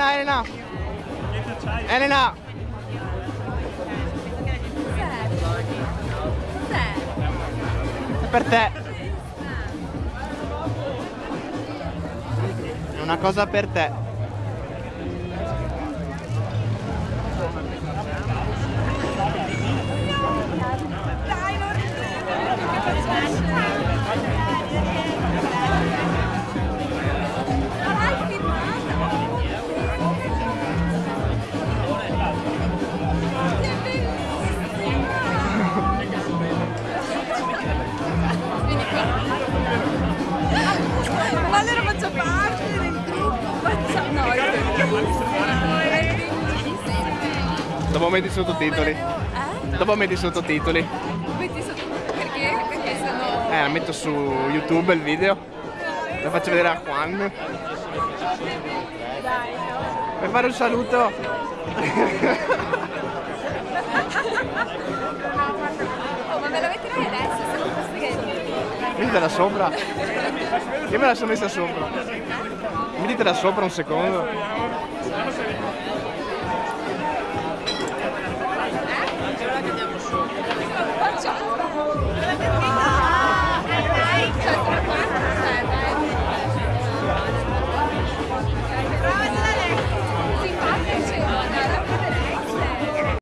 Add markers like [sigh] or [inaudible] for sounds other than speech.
Elena, Elena, Elena. È per te. È una cosa per te. Allora faccio parte del gruppo. Faccio... No, è bellissimo. È bellissimo. Dopo metti i sottotitoli. Eh? Dopo metti i sottotitoli. Metti sotto... Perché? Perché sono... Eh, la metto su YouTube il video. La faccio vedere a Juan. Dai, Per fare un saluto. [laughs] che... Mettitela sopra. Io me la sono messa sopra. Mettitela sopra un secondo.